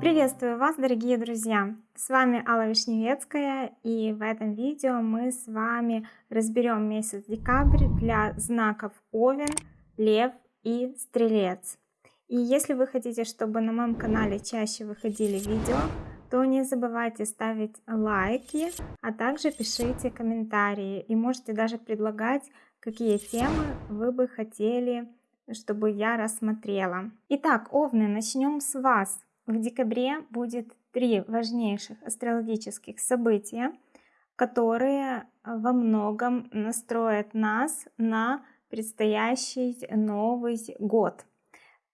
Приветствую вас, дорогие друзья! С вами Алла Вишневецкая и в этом видео мы с вами разберем месяц декабрь для знаков Овен, Лев и Стрелец. И если вы хотите, чтобы на моем канале чаще выходили видео, то не забывайте ставить лайки, а также пишите комментарии и можете даже предлагать, какие темы вы бы хотели, чтобы я рассмотрела. Итак, Овны, начнем с вас. В декабре будет три важнейших астрологических события, которые во многом настроят нас на предстоящий Новый год.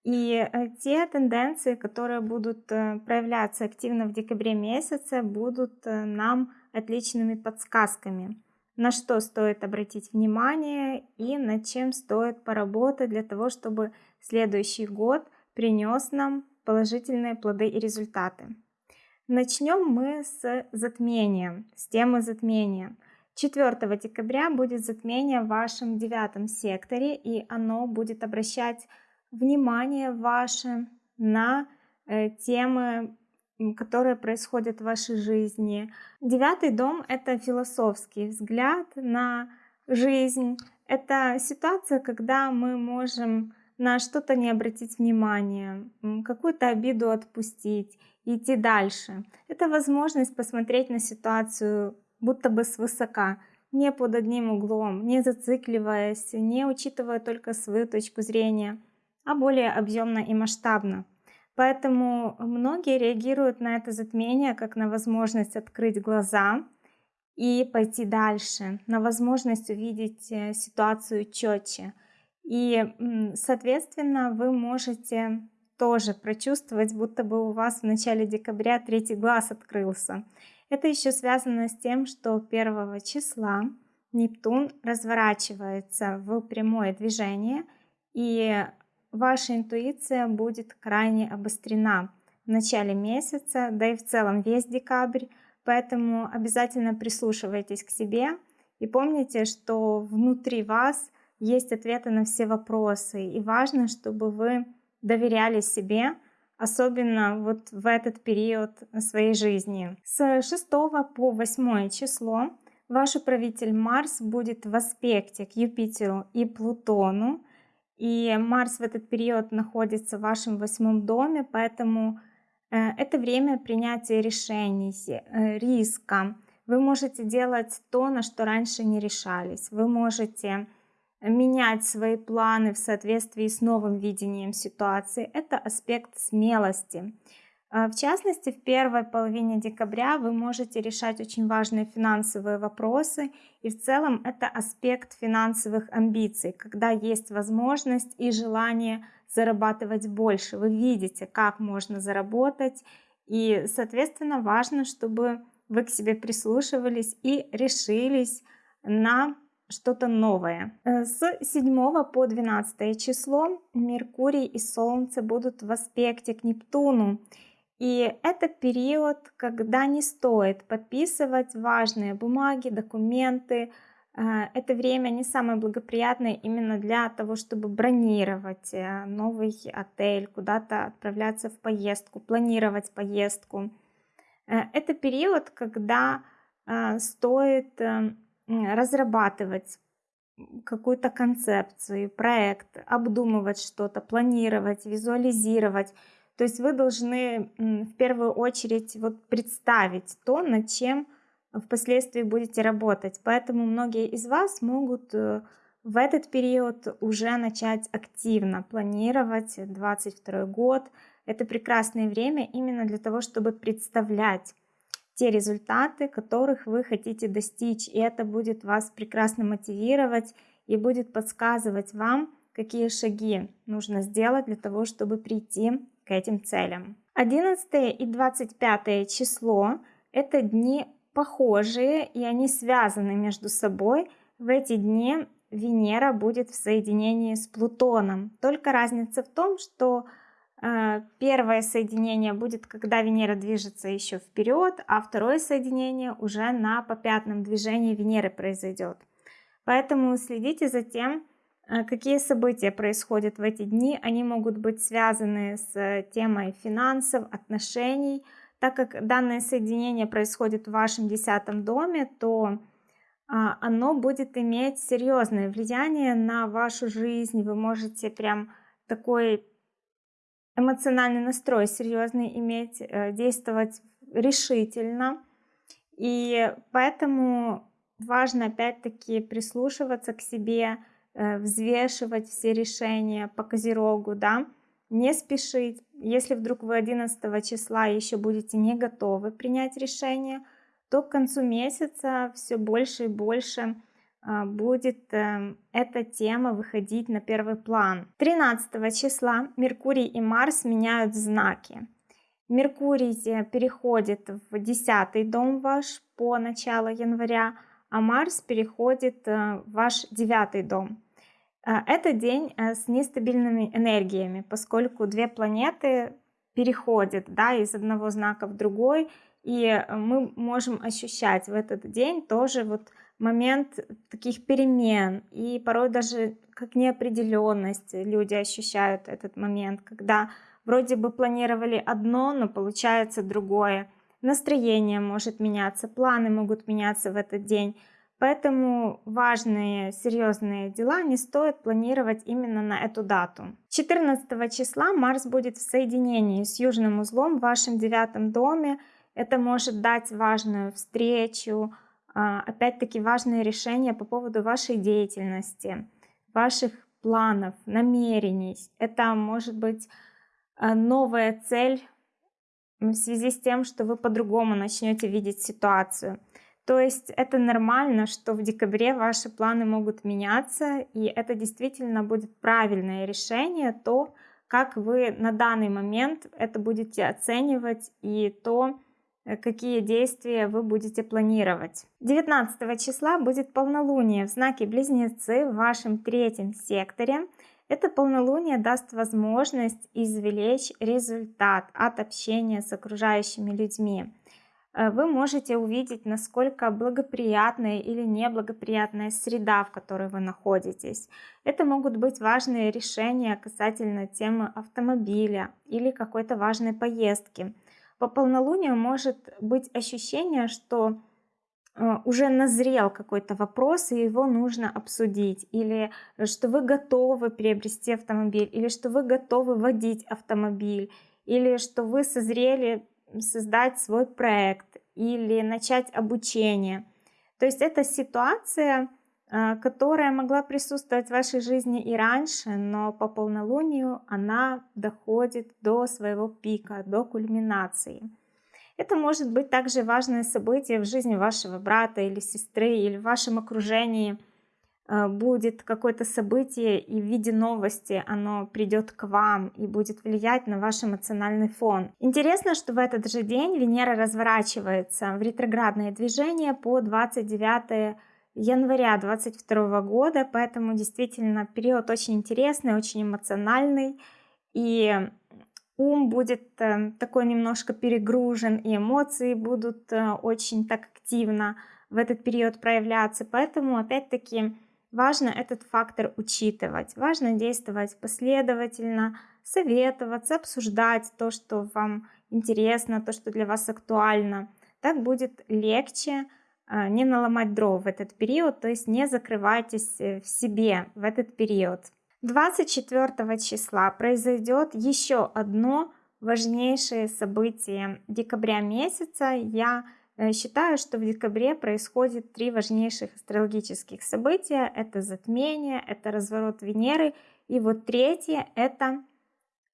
И э, те тенденции, которые будут э, проявляться активно в декабре месяце, будут э, нам отличными подсказками, на что стоит обратить внимание и над чем стоит поработать для того, чтобы следующий год принес нам положительные плоды и результаты. Начнем мы с затмения, с темы затмения. 4 декабря будет затмение в вашем девятом секторе, и оно будет обращать внимание ваше на э, темы, которые происходят в вашей жизни. Девятый дом — это философский взгляд на жизнь. Это ситуация, когда мы можем на что-то не обратить внимания, какую-то обиду отпустить, идти дальше. Это возможность посмотреть на ситуацию будто бы свысока, не под одним углом, не зацикливаясь, не учитывая только свою точку зрения — а более объемно и масштабно. Поэтому многие реагируют на это затмение как на возможность открыть глаза и пойти дальше, на возможность увидеть э, ситуацию четче. И, соответственно, вы можете тоже прочувствовать, будто бы у вас в начале декабря третий глаз открылся. Это еще связано с тем, что 1 числа Нептун разворачивается в прямое движение, и ваша интуиция будет крайне обострена в начале месяца, да и в целом весь декабрь, поэтому обязательно прислушивайтесь к себе и помните, что внутри вас есть ответы на все вопросы, и важно, чтобы вы доверяли себе, особенно вот в этот период своей жизни. С 6 по 8 число ваш управитель Марс будет в аспекте к Юпитеру и Плутону, и Марс в этот период находится в вашем восьмом доме, поэтому э, это время принятия решений, э, риска. Вы можете делать то, на что раньше не решались. Вы можете менять свои планы в соответствии с новым видением ситуации. Это аспект смелости. А, в частности, в первой половине декабря вы можете решать очень важные финансовые вопросы. И в целом это аспект финансовых амбиций, когда есть возможность и желание зарабатывать больше. Вы видите, как можно заработать. И, соответственно, важно, чтобы вы к себе прислушивались и решились на что-то новое. Э, с 7 по 12 число Меркурий и Солнце будут в аспекте к Нептуну. И это период, когда не стоит подписывать важные бумаги, документы. Э, это время не самое благоприятное именно для того, чтобы бронировать э, новый отель, куда-то отправляться в поездку, планировать поездку. Э, это период, когда стоит разрабатывать какую-то концепцию, проект, обдумывать что-то, планировать, визуализировать, то есть вы должны в первую очередь вот представить то, над чем впоследствии будете работать. Поэтому многие из вас могут э, в этот период уже начать активно планировать 22 год. Это прекрасное время именно для того, чтобы представлять те результаты, которых вы хотите достичь. И это будет вас прекрасно мотивировать и будет подсказывать вам, какие шаги нужно сделать для того, чтобы прийти к этим целям. 11 и 25 число – это дни похожие, и они связаны между собой. В эти дни Венера будет в соединении с Плутоном. Только разница в том, что э, первое соединение будет, когда Венера движется еще вперед, а второе соединение уже на попятном движении Венеры произойдет. Поэтому следите за тем, какие события происходят в эти дни. Они могут быть связаны с темой финансов, отношений. Так как данное соединение происходит в вашем десятом доме, то а, оно будет иметь серьезное влияние на вашу жизнь. Вы можете прям такой эмоциональный настрой серьезный иметь, э, действовать решительно. И поэтому важно опять-таки прислушиваться к себе, э, взвешивать все решения по козерогу, да, не спешить. Если вдруг вы 11 числа еще будете не готовы принять решение, то к концу месяца все больше и больше а, будет эм, эта тема выходить на первый план. 13 числа Меркурий и Марс меняют знаки. Меркурий э, переходит в 10 дом ваш по началу января, а Марс переходит э, в ваш 9 дом. Э, это день с нестабильными энергиями, поскольку две планеты переходят да, из одного знака в другой, и мы можем ощущать в этот день тоже вот момент таких перемен, и порой даже как неопределенность люди ощущают этот момент, когда вроде бы планировали одно, но получается другое. Настроение может меняться, планы могут меняться в этот день. Поэтому важные, серьезные дела не стоит планировать именно на эту дату. 14 числа Марс будет в соединении с южным узлом в вашем девятом доме. Это может дать важную встречу, а, опять-таки важные решения по поводу вашей деятельности, ваших планов, намерений. Это может быть а, новая цель в связи с тем, что вы по-другому начнете видеть ситуацию. То есть это нормально, что в декабре ваши планы могут меняться, и это действительно будет правильное решение, то, как вы на данный момент это будете оценивать, и то, Э, какие действия вы будете планировать. 19 числа будет полнолуние в знаке Близнецы в вашем третьем секторе. Это полнолуние даст возможность извлечь результат от общения с окружающими людьми. Э, вы можете увидеть, насколько благоприятная или неблагоприятная среда, в которой вы находитесь. Это могут быть важные решения касательно темы автомобиля или какой-то важной поездки по полнолунию может быть ощущение, что уже назрел какой-то вопрос, и его нужно обсудить, или что вы готовы приобрести автомобиль, или что вы готовы водить автомобиль, или что вы созрели создать свой проект, или начать обучение. То есть это ситуация, Э, которая могла присутствовать в вашей жизни и раньше, но по полнолунию она доходит до своего пика, до кульминации. Это может быть также важное событие в жизни вашего брата или сестры, или в вашем окружении э, будет какое-то событие и в виде новости оно придет к вам и будет влиять на ваш эмоциональный фон. Интересно, что в этот же день Венера разворачивается в ретроградное движение по 29 января 22 года, поэтому действительно период очень интересный, очень эмоциональный, и ум будет э, такой немножко перегружен, и эмоции будут э, очень так активно в этот период проявляться, поэтому опять-таки важно этот фактор учитывать, важно действовать последовательно, советоваться, обсуждать то, что вам интересно, то, что для вас актуально. Так будет легче а, не наломать дров в этот период, то есть не закрывайтесь э, в себе в этот период. 24 числа произойдет еще одно важнейшее событие декабря месяца. Я э, считаю, что в декабре происходит три важнейших астрологических события. Это затмение, это разворот Венеры и вот третье это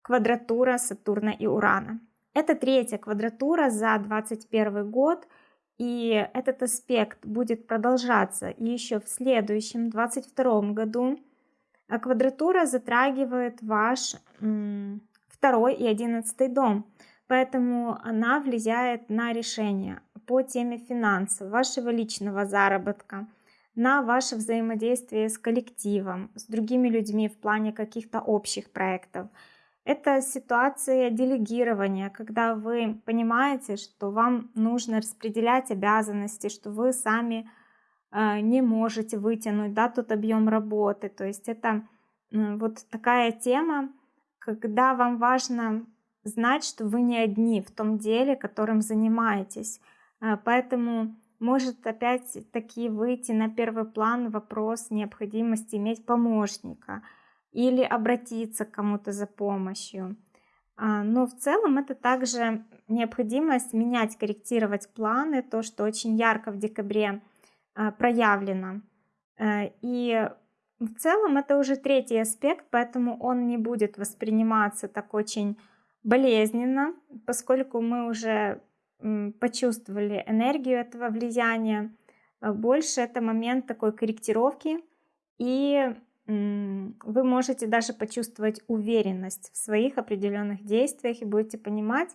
квадратура Сатурна и Урана. Это третья квадратура за 2021 год – и этот аспект будет продолжаться еще в следующем, 22 году. А квадратура затрагивает ваш второй и одиннадцатый дом. Поэтому она влияет на решение по теме финансов, вашего личного заработка, на ваше взаимодействие с коллективом, с другими людьми в плане каких-то общих проектов. Это ситуация делегирования, когда вы понимаете, что вам нужно распределять обязанности, что вы сами не можете вытянуть, да, тот объем работы. То есть это вот такая тема, когда вам важно знать, что вы не одни в том деле, которым занимаетесь. Э, поэтому может опять-таки выйти на первый план вопрос необходимости иметь помощника или обратиться к кому-то за помощью. А, но в целом это также необходимость менять, корректировать планы, то, что очень ярко в декабре а, проявлено. Э, и в целом это уже третий аспект, поэтому он не будет восприниматься так очень болезненно, поскольку мы уже почувствовали энергию этого влияния. Э, больше это момент такой корректировки, и вы можете даже почувствовать уверенность в своих определенных действиях и будете понимать,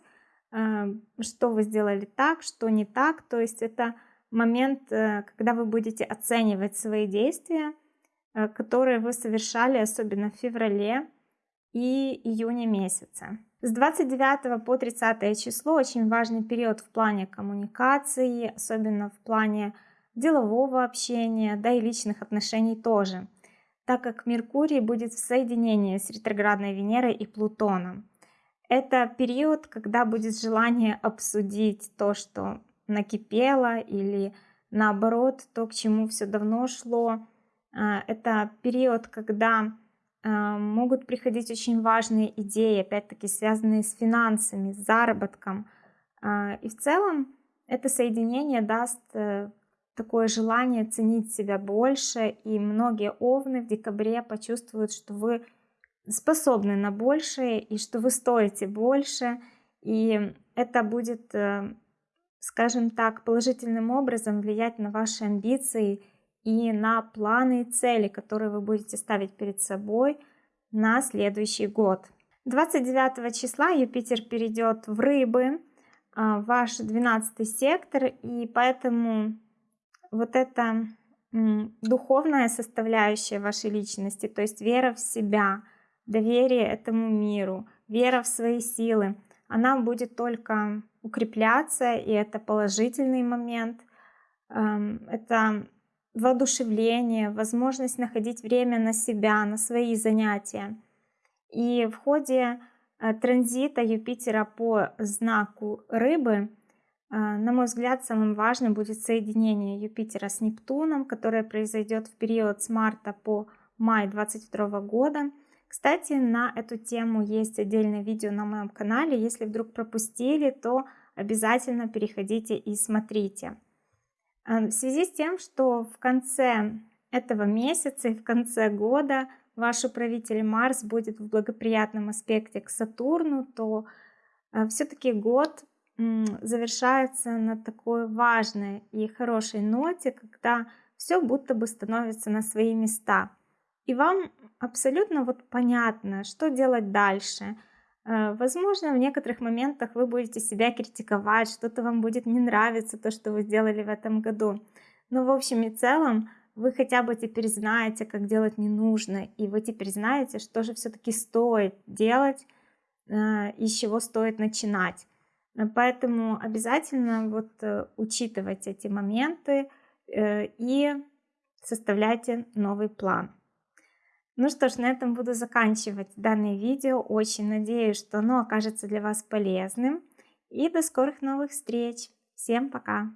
э, что вы сделали так, что не так. То есть это момент, э, когда вы будете оценивать свои действия, э, которые вы совершали, особенно в феврале и июне месяце. С 29 по 30 число очень важный период в плане коммуникации, особенно в плане делового общения, да и личных отношений тоже так как Меркурий будет в соединении с ретроградной Венерой и Плутоном. Это период, когда будет желание обсудить то, что накипело, или наоборот, то, к чему все давно шло. А, это период, когда а, могут приходить очень важные идеи, опять-таки связанные с финансами, с заработком. А, и в целом это соединение даст э, такое желание ценить себя больше, и многие овны в декабре почувствуют, что вы способны на большее, и что вы стоите больше, и это будет, э, скажем так, положительным образом влиять на ваши амбиции и на планы и цели, которые вы будете ставить перед собой на следующий год. 29 числа Юпитер перейдет в рыбы, а, ваш 12 сектор, и поэтому вот эта духовная составляющая вашей личности, то есть вера в себя, доверие этому миру, вера в свои силы, она будет только укрепляться, и это положительный момент. Эм, это воодушевление, возможность находить время на себя, на свои занятия. И в ходе э, транзита Юпитера по знаку рыбы а, на мой взгляд, самым важным будет соединение Юпитера с Нептуном, которое произойдет в период с марта по май 2022 года. Кстати, на эту тему есть отдельное видео на моем канале. Если вдруг пропустили, то обязательно переходите и смотрите. А, в связи с тем, что в конце этого месяца и в конце года ваш управитель Марс будет в благоприятном аспекте к Сатурну, то а, все-таки год завершается на такой важной и хорошей ноте, когда все будто бы становится на свои места. И вам абсолютно вот понятно, что делать дальше. Э, возможно, в некоторых моментах вы будете себя критиковать, что-то вам будет не нравиться, то, что вы сделали в этом году. Но в общем и целом вы хотя бы теперь знаете, как делать не нужно, и вы теперь знаете, что же все-таки стоит делать э, и с чего стоит начинать. Э, поэтому обязательно вот учитывать эти моменты и составляйте новый план. Ну что ж, на этом буду заканчивать данное видео. Очень надеюсь, что оно окажется для вас полезным. И до скорых новых встреч. Всем пока!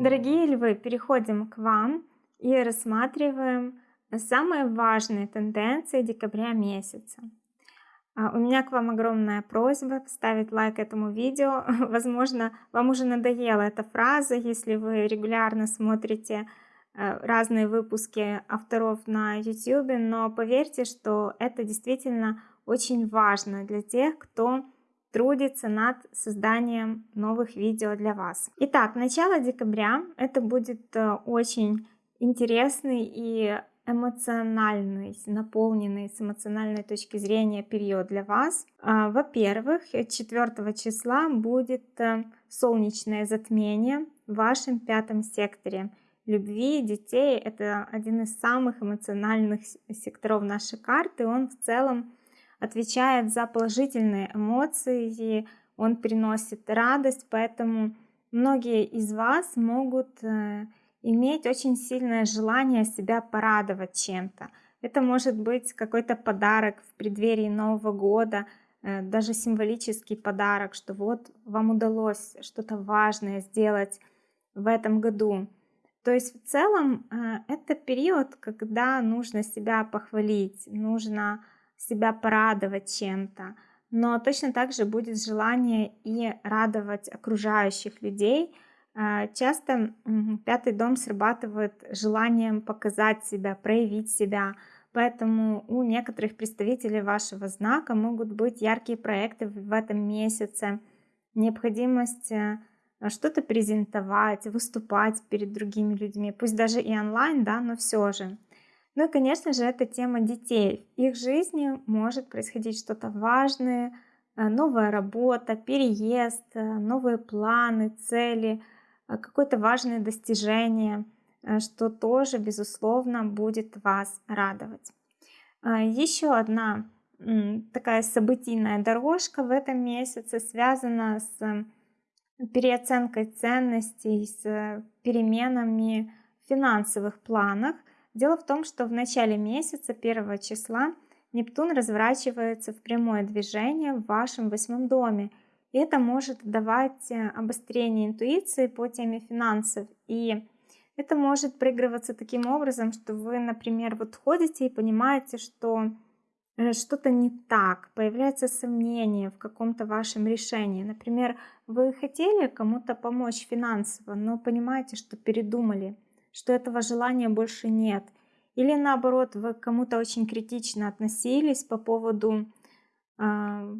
Дорогие львы, переходим к вам и рассматриваем самые важные тенденции декабря месяца. А, у меня к вам огромная просьба поставить лайк этому видео. Возможно, вам уже надоела эта фраза, если вы регулярно смотрите э, разные выпуски авторов на YouTube, но поверьте, что это действительно очень важно для тех, кто трудится над созданием новых видео для вас. Итак, начало декабря это будет э, очень интересный и эмоциональный, наполненный с эмоциональной точки зрения период для вас. А, во-первых, 4 числа будет э, солнечное затмение в вашем пятом секторе любви детей. Это один из самых эмоциональных секторов нашей карты. Он в целом отвечает за положительные эмоции, он приносит радость, поэтому многие из вас могут э, иметь очень сильное желание себя порадовать чем-то. Это может быть какой-то подарок в преддверии Нового года, э, даже символический подарок, что вот вам удалось что-то важное сделать в этом году. То есть в целом э, это период, когда нужно себя похвалить, нужно себя порадовать чем-то. Но точно так же будет желание и радовать окружающих людей. Э, часто пятый дом срабатывает желанием показать себя, проявить себя. Поэтому у некоторых представителей вашего знака могут быть яркие проекты в этом месяце, необходимость э, что-то презентовать, выступать перед другими людьми, пусть даже и онлайн, да, но все же. Ну и, конечно же, это тема детей. В их жизни может происходить что-то важное, э, новая работа, переезд, э, новые планы, цели, какое-то важное достижение, что тоже, безусловно, будет вас радовать. Еще одна такая событийная дорожка в этом месяце связана с переоценкой ценностей, с переменами в финансовых планах. Дело в том, что в начале месяца, 1 числа, Нептун разворачивается в прямое движение в вашем восьмом доме. Это может давать э, обострение интуиции по теме финансов. И это может проигрываться таким образом, что вы, например, вот ходите и понимаете, что Э, что-то не так, появляется сомнение в каком-то вашем решении. Например, вы хотели кому-то помочь финансово, но понимаете, что передумали, что этого желания больше нет. Или наоборот, вы кому-то очень критично относились по поводу э,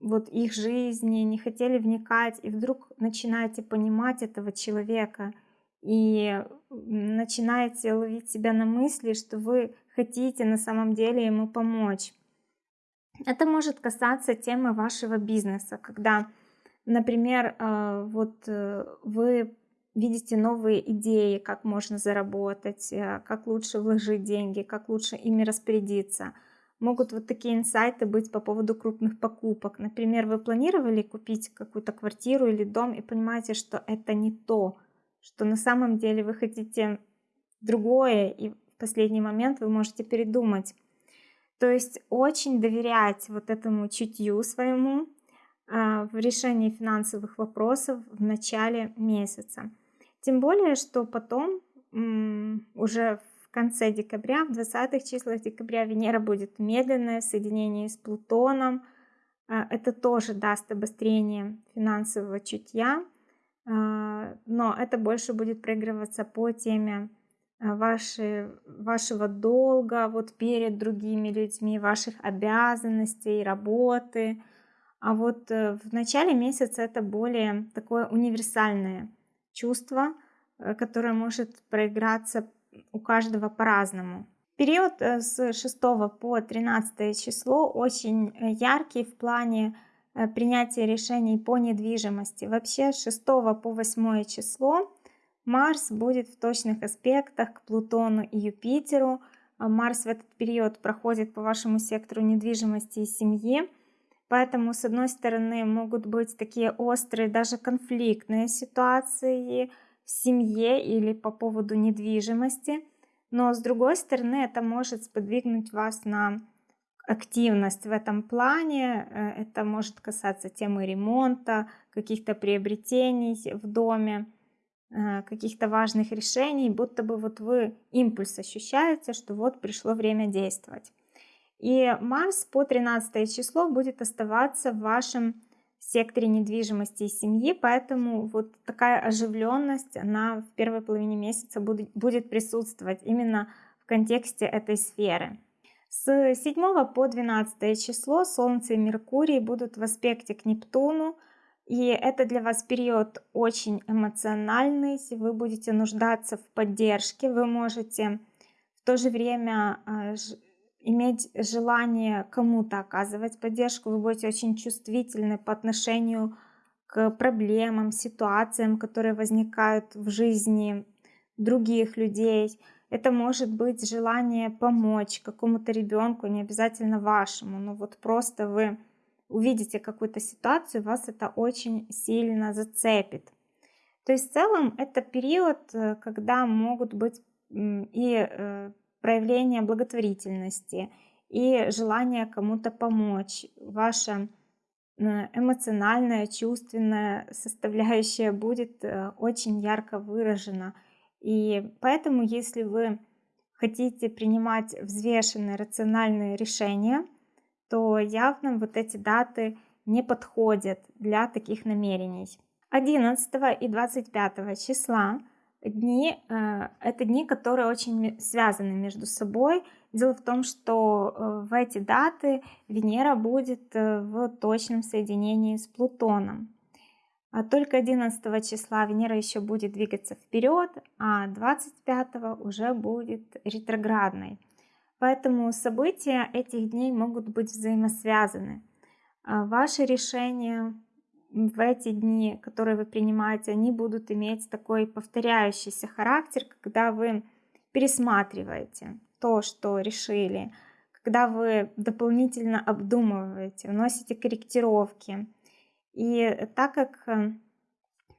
вот их жизни, не хотели вникать, и вдруг начинаете понимать этого человека и начинаете ловить себя на мысли, что вы хотите на самом деле ему помочь. Это может касаться темы вашего бизнеса, когда, например, э, вот э, вы видите новые идеи, как можно заработать, э, как лучше вложить деньги, как лучше ими распорядиться. Могут вот такие инсайты быть по поводу крупных покупок. Например, вы планировали купить какую-то квартиру или дом и понимаете, что это не то, что на самом деле вы хотите другое, и последний момент вы можете передумать. То есть очень доверять вот этому чутью своему э, в решении финансовых вопросов в начале месяца. Тем более, что потом уже в конце декабря, в 20-х числах декабря Венера будет медленное соединение с Плутоном. Э, это тоже даст обострение финансового чутья, э, но это больше будет проигрываться по теме Э, ваши, вашего долга вот перед другими людьми, ваших обязанностей, работы. А вот э, в начале месяца это более такое универсальное чувство, э, которое может проиграться у каждого по-разному. Период с 6 по 13 число очень яркий в плане принятия решений по недвижимости. Вообще с 6 по 8 число Марс будет в точных аспектах к Плутону и Юпитеру. А Марс в этот период проходит по вашему сектору недвижимости и семьи. Поэтому, с одной стороны, могут быть такие острые, даже конфликтные ситуации в семье или по поводу недвижимости. Но, с другой стороны, это может сподвигнуть вас на активность в этом плане. Э, это может касаться темы ремонта, каких-то приобретений в доме. Э, каких-то важных решений, будто бы вот вы импульс ощущаете, что вот пришло время действовать. И Марс по 13 число будет оставаться в вашем секторе недвижимости и семьи, поэтому вот такая оживленность, она в первой половине месяца будет, будет присутствовать именно в контексте этой сферы. С 7 по 12 число Солнце и Меркурий будут в аспекте к Нептуну, и это для вас период очень эмоциональный, вы будете нуждаться в поддержке, вы можете в то же время а, иметь желание кому-то оказывать поддержку, вы будете очень чувствительны по отношению к проблемам, ситуациям, которые возникают в жизни других людей. Это может быть желание помочь какому-то ребенку, не обязательно вашему, но вот просто вы увидите какую-то ситуацию, вас это очень сильно зацепит. То есть в целом это период, э, когда могут быть и э, проявление благотворительности, и желание кому-то помочь. Ваша эмоциональная, чувственная составляющая будет э, очень ярко выражена. И поэтому, если вы хотите принимать взвешенные, рациональные решения, то явно вот эти даты не подходят для таких намерений. 11 и 25 числа дни э, это дни, которые очень связаны между собой. Дело в том, что э, в эти даты Венера будет э, в точном соединении с Плутоном. А только 11 числа Венера еще будет двигаться вперед, а 25 уже будет ретроградной. Поэтому события этих дней могут быть взаимосвязаны. А ваши решения в эти дни, которые вы принимаете, они будут иметь такой повторяющийся характер, когда вы пересматриваете то, что решили, когда вы дополнительно обдумываете, вносите корректировки. И так как э,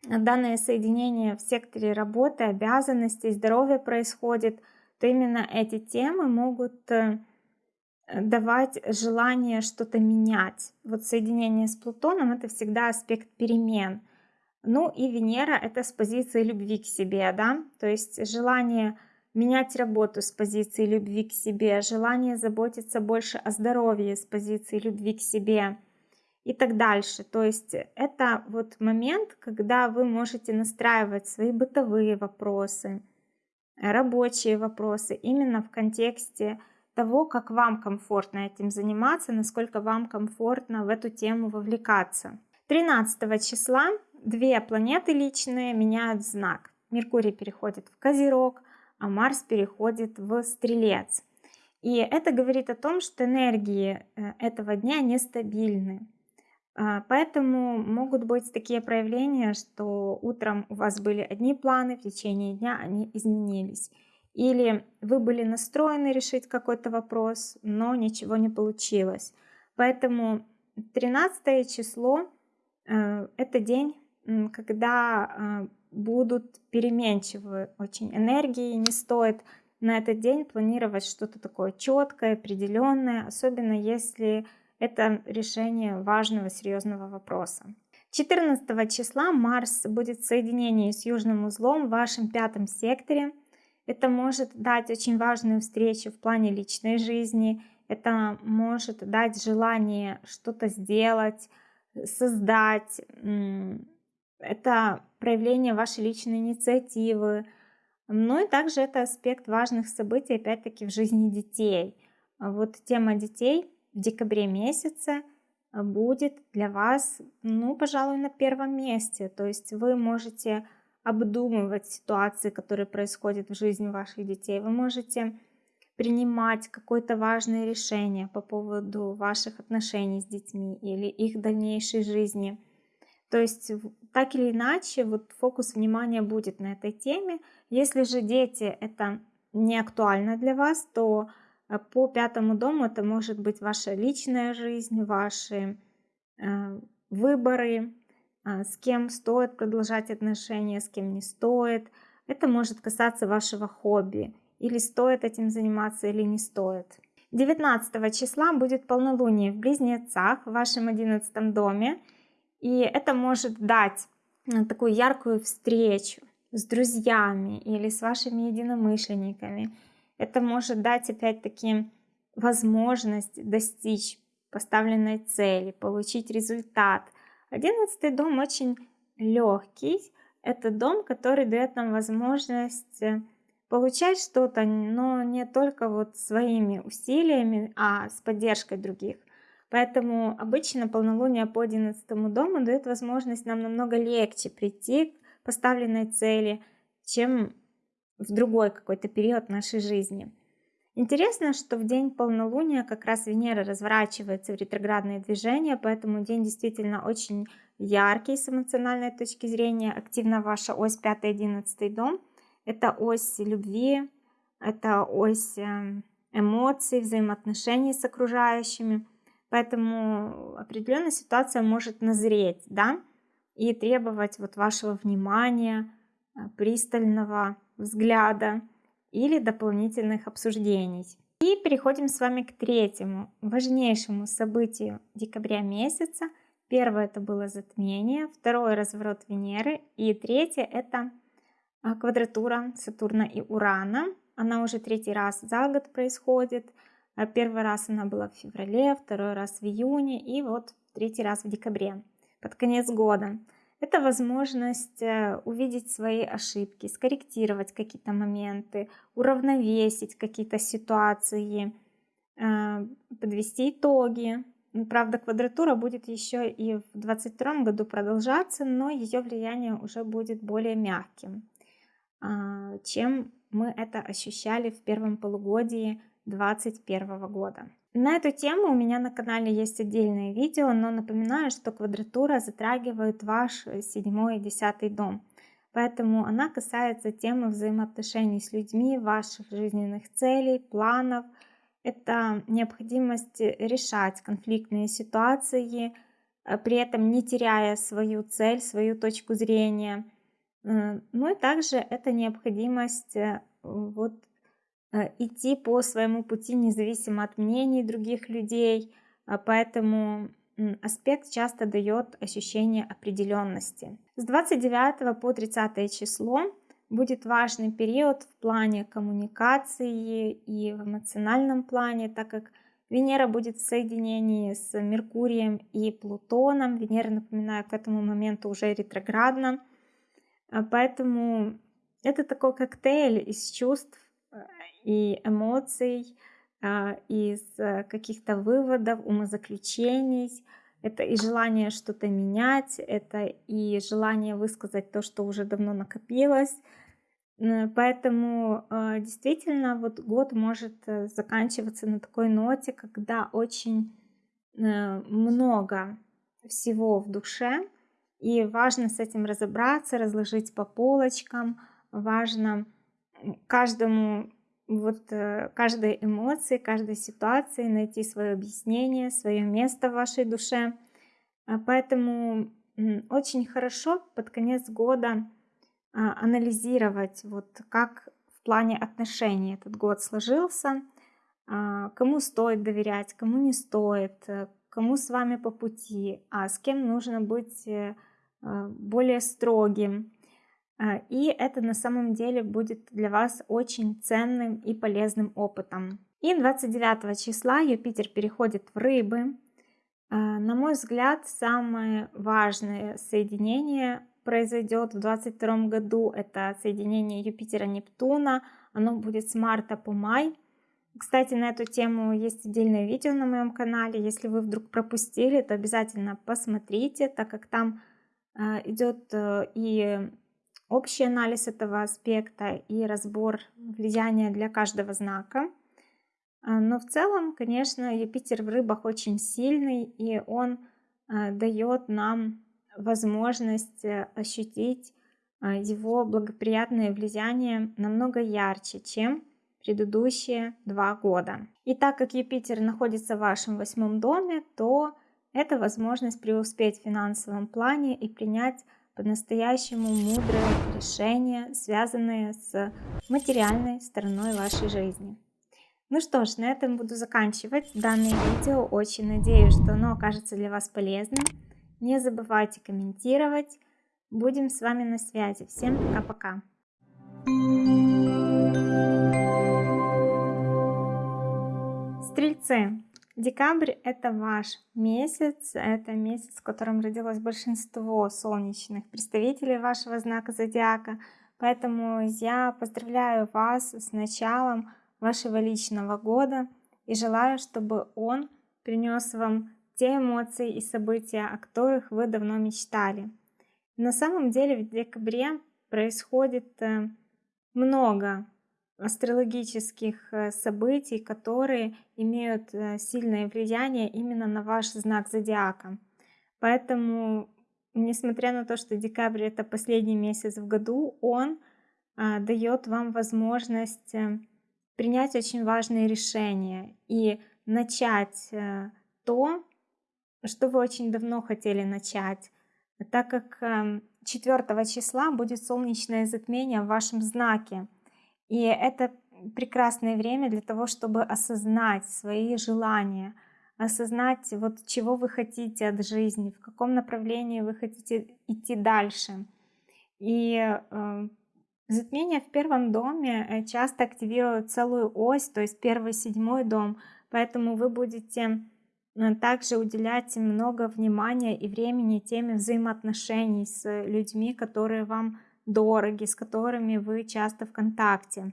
данное соединение в секторе работы, обязанностей, здоровья происходит, то именно эти темы могут э, давать желание что-то менять. Вот соединение с Плутоном это всегда аспект перемен. Ну и Венера это с позиции любви к себе, да, то есть желание менять работу с позиции любви к себе, желание заботиться больше о здоровье с позиции любви к себе и так дальше. То есть это вот момент, когда вы можете настраивать свои бытовые вопросы, рабочие вопросы именно в контексте того, как вам комфортно этим заниматься, насколько вам комфортно в эту тему вовлекаться. 13 числа две планеты личные меняют знак. Меркурий переходит в Козерог, а Марс переходит в Стрелец. И это говорит о том, что энергии э, этого дня нестабильны. А, поэтому могут быть такие проявления, что утром у вас были одни планы, в течение дня они изменились. Или вы были настроены решить какой-то вопрос, но ничего не получилось. Поэтому 13 число э, это день, когда э, будут переменчивые очень энергии, не стоит на этот день планировать что-то такое четкое, определенное, особенно если это решение важного, серьезного вопроса. 14 числа Марс будет в соединении с южным узлом в вашем пятом секторе – это может дать очень важную встречу в плане личной жизни. Это может дать желание что-то сделать, создать. Это проявление вашей личной инициативы. Ну и также это аспект важных событий, опять-таки, в жизни детей. Вот тема детей в декабре месяце будет для вас, ну, пожалуй, на первом месте. То есть вы можете обдумывать ситуации, которые происходят в жизни ваших детей. Вы можете принимать какое-то важное решение по поводу ваших отношений с детьми или их дальнейшей жизни. То есть так или иначе вот фокус внимания будет на этой теме. Если же дети это не актуально для вас, то э, по пятому дому это может быть ваша личная жизнь, ваши э, выборы, с кем стоит продолжать отношения, с кем не стоит. Это может касаться вашего хобби. Или стоит этим заниматься, или не стоит. 19 числа будет полнолуние в Близнецах в вашем 11 доме. И это может дать а, такую яркую встречу с друзьями или с вашими единомышленниками. Это может дать опять-таки возможность достичь поставленной цели, получить результат – Одиннадцатый дом очень легкий. Это дом, который дает нам возможность э, получать что-то, но не только вот своими усилиями, а с поддержкой других. Поэтому обычно полнолуние по 11 дому дает возможность нам намного легче прийти к поставленной цели, чем в другой какой-то период нашей жизни. Интересно, что в день полнолуния как раз Венера разворачивается в ретроградное движение, поэтому день действительно очень яркий с эмоциональной точки зрения. Активна ваша ось 5-11 дом. Это ось любви, это ось эм, эмоций, взаимоотношений с окружающими. Поэтому определенная ситуация может назреть, да, и требовать вот вашего внимания, э, пристального взгляда или дополнительных обсуждений. И переходим с вами к третьему, важнейшему событию декабря месяца. Первое это было затмение, второе разворот Венеры и третье это а, квадратура Сатурна и Урана. Она уже третий раз за год происходит. А, первый раз она была в феврале, второй раз в июне и вот третий раз в декабре, под конец года. Это возможность э, увидеть свои ошибки, скорректировать какие-то моменты, уравновесить какие-то ситуации, э, подвести итоги. Правда, квадратура будет еще и в 2022 году продолжаться, но ее влияние уже будет более мягким, а, чем мы это ощущали в первом полугодии 2021 года. На эту тему у меня на канале есть отдельное видео, но напоминаю, что квадратура затрагивает ваш седьмой и десятый дом. Поэтому она касается темы взаимоотношений с людьми, ваших жизненных целей, планов. Это необходимость решать конфликтные ситуации, э, при этом не теряя свою цель, свою точку зрения. Э, ну и также это необходимость э, вот Э, идти по своему пути независимо от мнений других людей, а поэтому аспект часто дает ощущение определенности. С 29 по 30 число будет важный период в плане коммуникации и в эмоциональном плане, так как Венера будет в соединении с Меркурием и Плутоном. Венера, напоминаю, к этому моменту уже ретроградна. А поэтому это такой коктейль из чувств, и эмоций, а, из э, каких-то выводов, умозаключений. Это и желание что-то менять, это и желание высказать то, что уже давно накопилось. Поэтому э, действительно вот год может э, заканчиваться на такой ноте, когда очень много всего в душе, и важно с этим разобраться, разложить по полочкам, важно каждому вот э, каждой эмоции, каждой ситуации найти свое объяснение, свое место в вашей душе. А поэтому очень хорошо под конец года а, анализировать, вот как в плане отношений этот год сложился, а, кому стоит доверять, кому не стоит, э, кому с вами по пути, а с кем нужно быть э, более строгим, и это на самом деле будет для вас очень ценным и полезным опытом. И 29 числа Юпитер переходит в рыбы. А, на мой взгляд, самое важное соединение произойдет в 2022 году. Это соединение Юпитера-Нептуна. Оно будет с марта по май. Кстати, на эту тему есть отдельное видео на моем канале. Если вы вдруг пропустили, то обязательно посмотрите, так как там а, идет э, и общий анализ этого аспекта и разбор влияния для каждого знака. А, но в целом, конечно, Юпитер в рыбах очень сильный, и он а, дает нам возможность э, ощутить а, его благоприятное влияние намного ярче, чем предыдущие два года. И так как Юпитер находится в вашем восьмом доме, то это возможность преуспеть в финансовом плане и принять по-настоящему мудрые решения, связанные с материальной стороной вашей жизни. Ну что ж, на этом буду заканчивать данное видео. Очень надеюсь, что оно окажется для вас полезным. Не забывайте комментировать. Будем с вами на связи. Всем пока-пока. Стрельцы, Декабрь – это ваш месяц, это месяц, в котором родилось большинство солнечных представителей вашего знака зодиака. Поэтому я поздравляю вас с началом вашего личного года и желаю, чтобы он принес вам те эмоции и события, о которых вы давно мечтали. На самом деле в декабре происходит э, много астрологических э, событий, которые имеют э, сильное влияние именно на ваш знак зодиака. Поэтому, несмотря на то, что декабрь это последний месяц в году, он а, дает вам возможность э, принять очень важные решения и начать то, что вы очень давно хотели начать, так как 4 эм, числа будет солнечное затмение в вашем знаке. И это прекрасное время для того, чтобы осознать свои желания, осознать, вот чего вы хотите от жизни, в каком направлении вы хотите идти дальше. И э, затмение в первом доме э, часто активирует целую ось, то есть первый, седьмой дом, поэтому вы будете э, также уделять много внимания и времени теме взаимоотношений с людьми, которые вам дороги, с которыми вы часто в контакте.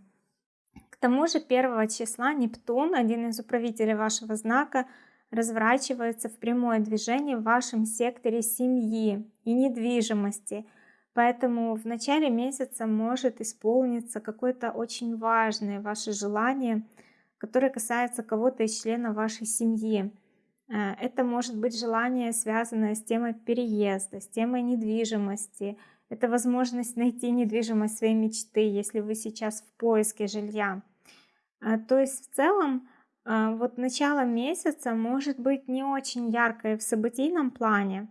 К тому же 1 числа Нептун, один из управителей вашего знака, разворачивается в прямое движение в вашем секторе семьи и недвижимости. Поэтому в начале месяца может исполниться какое-то очень важное ваше желание, которое касается кого-то из членов вашей семьи. Э, это может быть желание, связанное с темой переезда, с темой недвижимости. Это возможность найти недвижимость своей мечты, если вы сейчас в поиске жилья. Э, то есть в целом а, вот начало месяца может быть не очень яркое в событийном плане,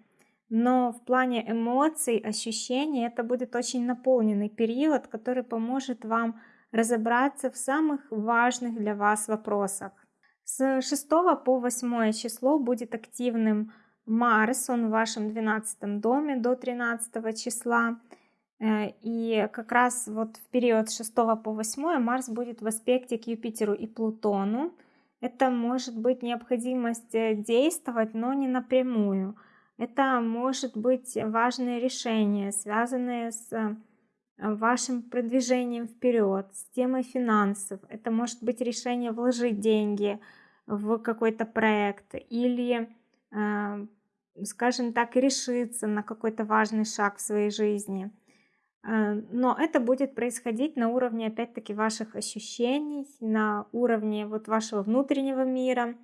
но в плане эмоций, ощущений это будет очень наполненный период, который поможет вам разобраться в самых важных для вас вопросах. С 6 по 8 число будет активным Марс, он в вашем 12 доме до 13 числа. Э, и как раз вот в период с 6 по 8 Марс будет в аспекте к Юпитеру и Плутону. Это может быть необходимость э, действовать, но не напрямую. Это может быть важное решение, связанное с э, вашим продвижением вперед, с темой финансов. Это может быть решение вложить деньги в какой-то проект или, скажем так, решиться на какой-то важный шаг в своей жизни – Э, но это будет происходить на уровне, опять-таки, ваших ощущений, на уровне вот вашего внутреннего мира.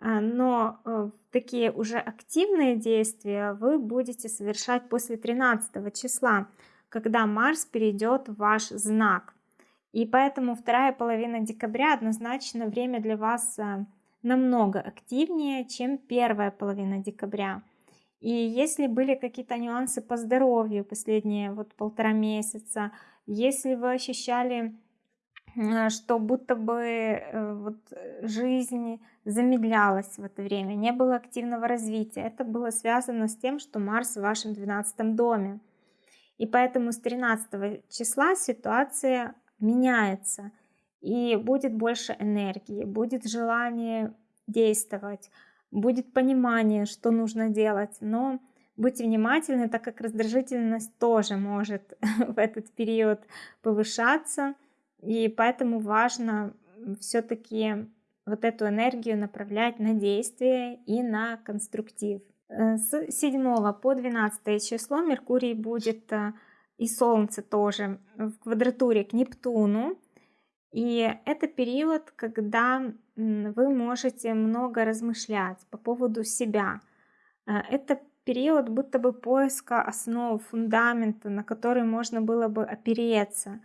Э, но э, такие уже активные действия вы будете совершать после 13 числа, когда Марс перейдет в ваш знак. И поэтому вторая половина декабря однозначно время для вас намного активнее, чем первая половина декабря. И если были какие-то нюансы по здоровью последние вот полтора месяца, если вы ощущали, э, что будто бы э, вот жизнь замедлялась в это время, не было активного развития, это было связано с тем, что Марс в вашем 12 доме. И поэтому с 13 числа ситуация меняется, и будет больше энергии, будет желание действовать, будет понимание, что нужно делать, но будьте внимательны, так как раздражительность тоже может в этот период повышаться, и поэтому важно все-таки вот эту энергию направлять на действие и на конструктив. Э, с 7 по 12 число Меркурий будет э, и Солнце тоже в квадратуре к Нептуну, и это период, когда вы можете много размышлять по поводу себя. Э, это период будто бы поиска основ, фундамента, на который можно было бы опереться.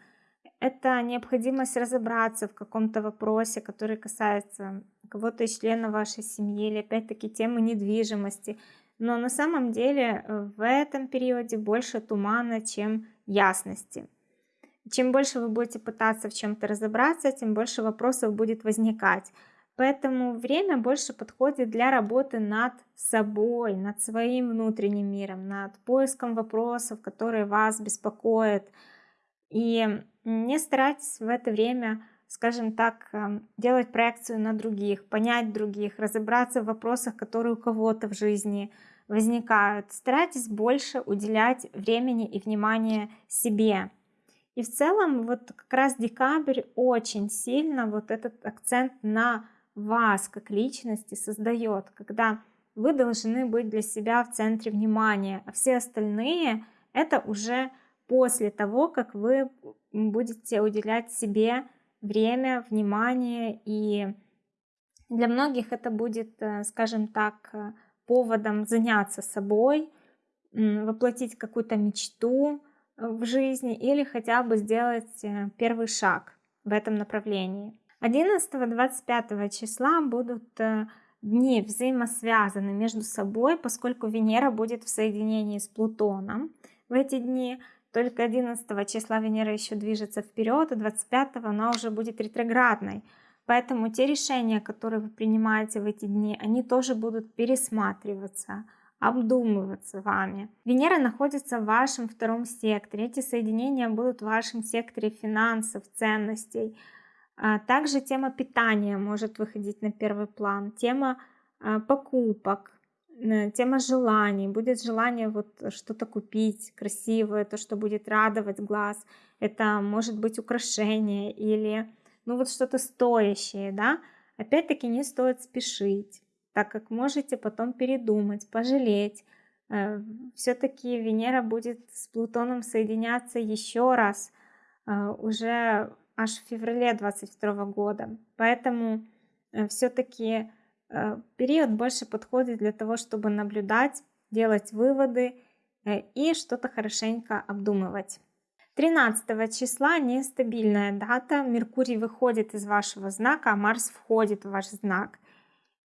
Это необходимость разобраться в каком-то вопросе, который касается кого-то из членов вашей семьи или опять-таки темы недвижимости. Но на самом деле э, в этом периоде больше тумана, чем ясности. Чем больше вы будете пытаться в чем-то разобраться, тем больше вопросов будет возникать. Поэтому время больше подходит для работы над собой, над своим внутренним миром, над поиском вопросов, которые вас беспокоят. И не старайтесь в это время, скажем так, эм, делать проекцию на других, понять других, разобраться в вопросах, которые у кого-то в жизни возникают. Старайтесь больше уделять времени и внимания себе. И в целом вот как раз декабрь очень сильно вот этот акцент на вас как личности создает, когда вы должны быть для себя в центре внимания, а все остальные это уже после того, как вы будете уделять себе время, внимание и для многих это будет, э, скажем так, э, поводом заняться собой, воплотить какую-то мечту, в жизни или хотя бы сделать э, первый шаг в этом направлении. 11-25 числа будут э, дни взаимосвязаны между собой, поскольку Венера будет в соединении с Плутоном в эти дни. Только 11 числа Венера еще движется вперед, а 25 она уже будет ретроградной. Поэтому те решения, которые вы принимаете в эти дни, они тоже будут пересматриваться, обдумываться вами. Венера находится в вашем втором секторе. Эти соединения будут в вашем секторе финансов, ценностей. А также тема питания может выходить на первый план, тема а, покупок, тема желаний. Будет желание вот что-то купить красивое, то, что будет радовать глаз. Это может быть украшение или ну вот что-то стоящее, да, опять-таки не стоит спешить, так как можете потом передумать, пожалеть. Э, Все-таки Венера будет с Плутоном соединяться еще раз э, уже аж в феврале 22 года. Поэтому э, все-таки период больше подходит для того, чтобы наблюдать, делать выводы и что-то хорошенько обдумывать. 13 числа нестабильная дата. Меркурий выходит из вашего знака, а Марс входит в ваш знак.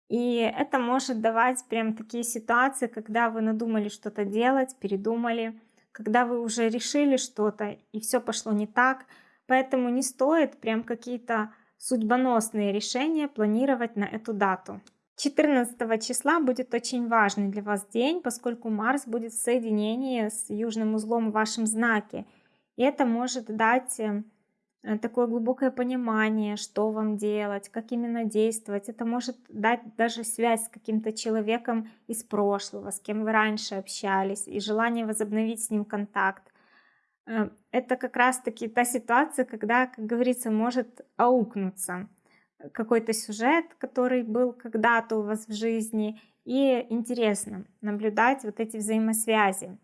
И это может давать прям такие ситуации, когда вы надумали что-то делать, передумали, когда вы уже решили что-то и все пошло не так. Поэтому не стоит прям какие-то судьбоносные решения планировать на эту дату. 14 числа будет очень важный для вас день, поскольку Марс будет в соединении с южным узлом в вашем знаке – и это может дать э, такое глубокое понимание, что вам делать, как именно действовать. Это может дать даже связь с каким-то человеком из прошлого, с кем вы раньше общались, и желание возобновить с ним контакт. Э, это как раз-таки та ситуация, когда, как говорится, может аукнуться какой-то сюжет, который был когда-то у вас в жизни, и интересно наблюдать вот эти взаимосвязи.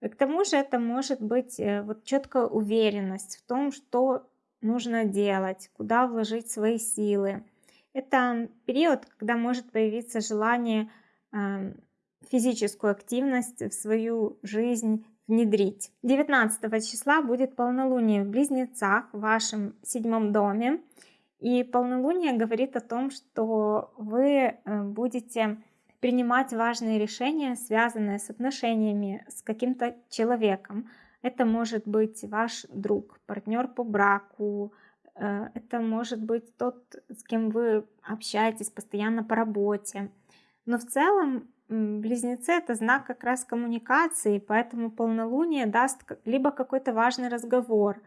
К тому же это может быть э, вот четкая уверенность в том, что нужно делать, куда вложить свои силы. Это период, когда может появиться желание физическую активность в свою жизнь внедрить. 19 числа будет полнолуние в Близнецах в вашем седьмом доме. И полнолуние говорит о том, что вы э, будете принимать важные решения, связанные с отношениями с каким-то человеком. Это может быть ваш друг, партнер по браку, э, это может быть тот, с кем вы общаетесь постоянно по работе. Но в целом близнецы это знак как раз коммуникации, поэтому полнолуние даст либо какой-то важный разговор,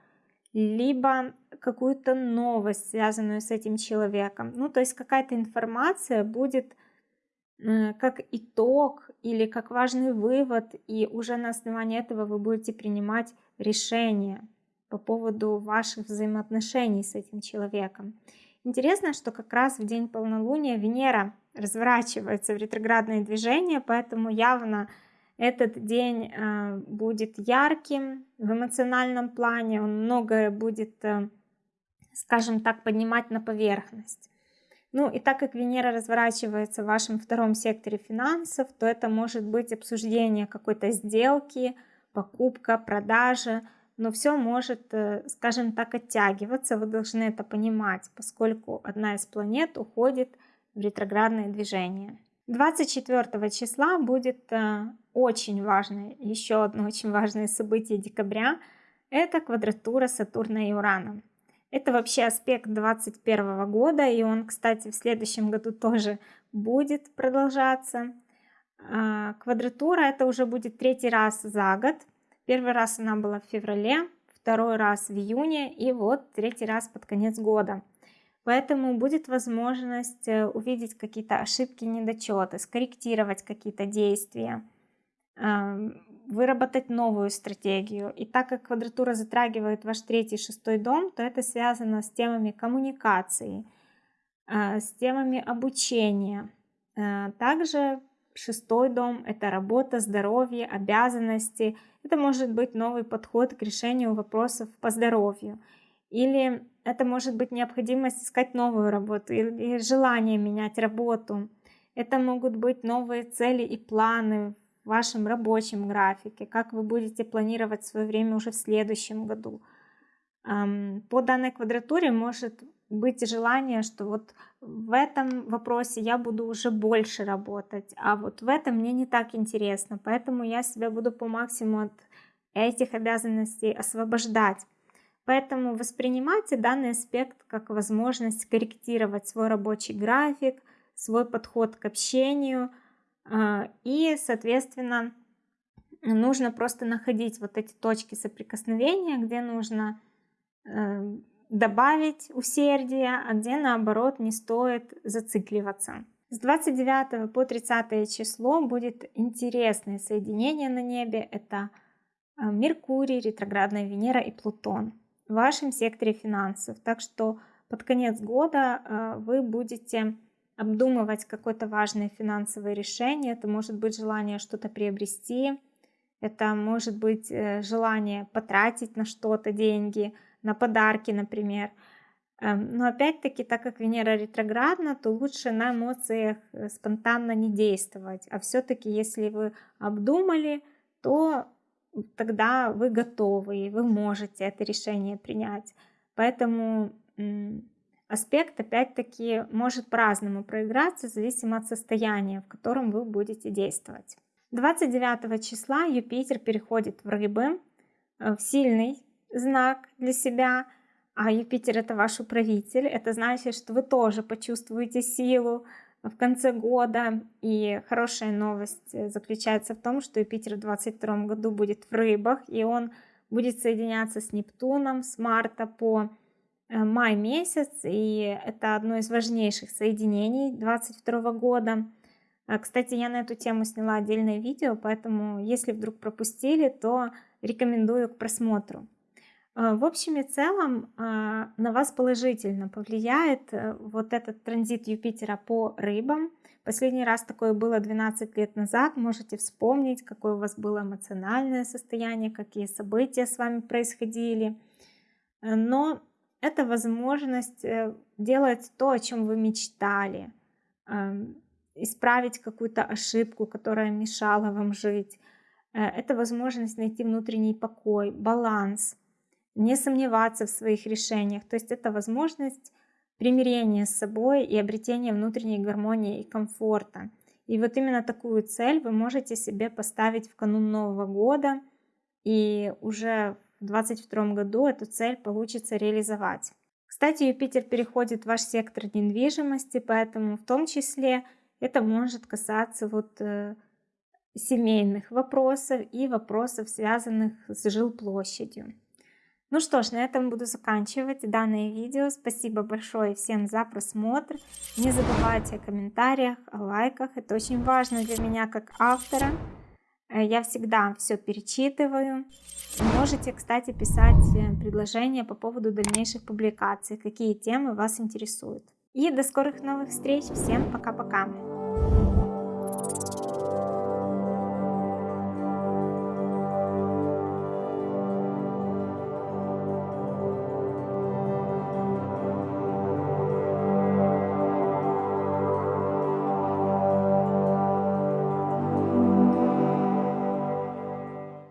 либо какую-то новость, связанную с этим человеком. Ну, то есть какая-то информация будет как итог или как важный вывод, и уже на основании этого вы будете принимать решения по поводу ваших взаимоотношений с этим человеком. Интересно, что как раз в день полнолуния Венера разворачивается в ретроградное движение, поэтому явно этот день э, будет ярким в эмоциональном плане, он многое будет, э, скажем так, поднимать на поверхность. Ну и так как Венера разворачивается в вашем втором секторе финансов, то это может быть обсуждение какой-то сделки, покупка, продажа, но все может, э, скажем так, оттягиваться, вы должны это понимать, поскольку одна из планет уходит в ретроградное движение. 24 числа будет э, очень важное, еще одно очень важное событие декабря, это квадратура Сатурна и Урана. Это вообще аспект 2021 года, и он, кстати, в следующем году тоже будет продолжаться. А, квадратура это уже будет третий раз за год. Первый раз она была в феврале, второй раз в июне и вот третий раз под конец года. Поэтому будет возможность э, увидеть какие-то ошибки, недочеты, скорректировать какие-то действия выработать новую стратегию. И так как квадратура затрагивает ваш третий шестой дом, то это связано с темами коммуникации, а, с темами обучения. А, также шестой дом – это работа, здоровье, обязанности. Это может быть новый подход к решению вопросов по здоровью. Или это может быть необходимость искать новую работу или желание менять работу. Это могут быть новые цели и планы в вашем рабочем графике, как вы будете планировать свое время уже в следующем году. По данной квадратуре может быть желание, что вот в этом вопросе я буду уже больше работать, а вот в этом мне не так интересно, поэтому я себя буду по максимуму от этих обязанностей освобождать. Поэтому воспринимайте данный аспект как возможность корректировать свой рабочий график, свой подход к общению, и, соответственно, нужно просто находить вот эти точки соприкосновения, где нужно э, добавить усердия, а где наоборот не стоит зацикливаться. С 29 по 30 число будет интересное соединение на небе. Это э, Меркурий, ретроградная Венера и Плутон в вашем секторе финансов. Так что под конец года э, вы будете обдумывать какое-то важное финансовое решение. Это может быть желание что-то приобрести, это может быть э, желание потратить на что-то деньги, на подарки, например. Эм, но опять-таки, так как Венера ретроградна, то лучше на эмоциях э, спонтанно не действовать. А все-таки, если вы обдумали, то тогда вы готовы, и вы можете это решение принять. Поэтому аспект, опять-таки, может по-разному проиграться, зависимо от состояния, в котором вы будете действовать. 29 числа Юпитер переходит в рыбы, э, в сильный знак для себя, а Юпитер это ваш управитель, это значит, что вы тоже почувствуете силу в конце года. И хорошая новость э, заключается в том, что Юпитер в 2022 году будет в рыбах, и он будет соединяться с Нептуном с марта по май месяц, и это одно из важнейших соединений 2022 года. А, кстати, я на эту тему сняла отдельное видео, поэтому если вдруг пропустили, то рекомендую к просмотру. А, в общем и целом на вас положительно повлияет э, вот этот транзит Юпитера по рыбам. Последний раз такое было 12 лет назад. Можете вспомнить, какое у вас было эмоциональное состояние, какие события с вами происходили. Э, но это возможность э, делать то, о чем вы мечтали эм, исправить какую-то ошибку, которая мешала вам жить. Э, это возможность найти внутренний покой, баланс, не сомневаться в своих решениях. То есть это возможность примирения с собой и обретения внутренней гармонии и комфорта. И вот именно такую цель вы можете себе поставить в канун Нового года, и уже 2022 году эту цель получится реализовать. Кстати, Юпитер переходит в ваш сектор недвижимости, поэтому в том числе это может касаться вот э, семейных вопросов и вопросов, связанных с жилплощадью. Ну что ж, на этом буду заканчивать данное видео. Спасибо большое всем за просмотр. Не забывайте о комментариях, о лайках. Это очень важно для меня как автора. Э, я всегда все перечитываю. Можете, кстати, писать э, предложения по поводу дальнейших публикаций, какие темы вас интересуют. И до скорых новых встреч. Всем пока-пока.